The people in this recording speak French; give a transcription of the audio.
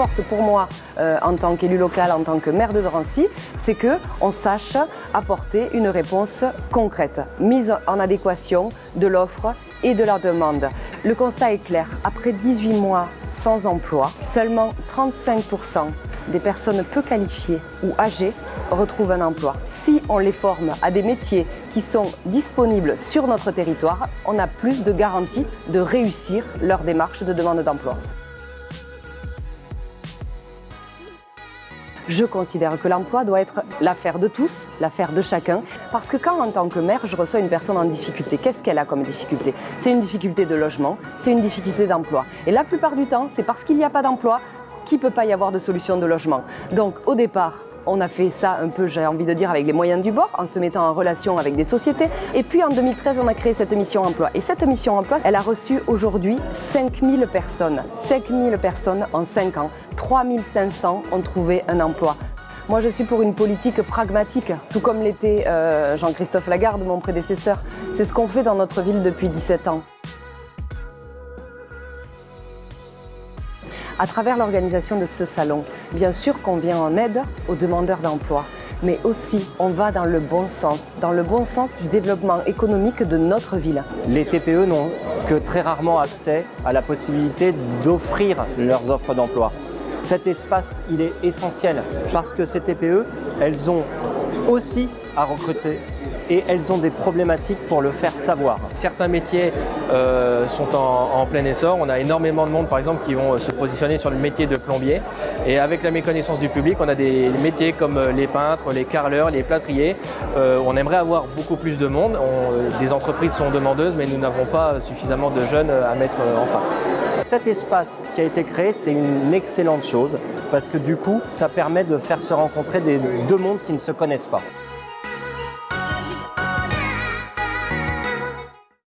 importe pour moi euh, en tant qu'élu local, en tant que maire de Drancy, c'est qu'on sache apporter une réponse concrète, mise en adéquation de l'offre et de la demande. Le constat est clair, après 18 mois sans emploi, seulement 35% des personnes peu qualifiées ou âgées retrouvent un emploi. Si on les forme à des métiers qui sont disponibles sur notre territoire, on a plus de garanties de réussir leur démarche de demande d'emploi. Je considère que l'emploi doit être l'affaire de tous, l'affaire de chacun, parce que quand en tant que maire, je reçois une personne en difficulté, qu'est-ce qu'elle a comme difficulté? C'est une difficulté de logement, c'est une difficulté d'emploi. Et la plupart du temps, c'est parce qu'il n'y a pas d'emploi qu'il ne peut pas y avoir de solution de logement. Donc au départ, on a fait ça un peu, j'ai envie de dire, avec les moyens du bord, en se mettant en relation avec des sociétés. Et puis en 2013, on a créé cette mission emploi. Et cette mission emploi, elle a reçu aujourd'hui 5000 personnes. 5000 personnes en 5 ans. 3500 ont trouvé un emploi. Moi, je suis pour une politique pragmatique, tout comme l'était euh, Jean-Christophe Lagarde, mon prédécesseur. C'est ce qu'on fait dans notre ville depuis 17 ans. À travers l'organisation de ce salon, bien sûr qu'on vient en aide aux demandeurs d'emploi, mais aussi on va dans le bon sens, dans le bon sens du développement économique de notre ville. Les TPE n'ont que très rarement accès à la possibilité d'offrir leurs offres d'emploi. Cet espace, il est essentiel parce que ces TPE, elles ont aussi à recruter et elles ont des problématiques pour le faire savoir. Certains métiers euh, sont en, plein essor. On a énormément de monde, par exemple, qui vont se positionner sur le métier de plombier. Et avec la méconnaissance du public, on a des métiers comme euh, les peintres, les carreleurs, les plâtriers. Euh, on aimerait avoir beaucoup plus de monde. des entreprises sont demandeuses, mais nous n'avons pas suffisamment de jeunes à mettre en face. Cet espace qui a été créé, c'est une excellente chose parce que du coup, ça permet de faire se rencontrer des deux mondes qui ne se connaissent pas.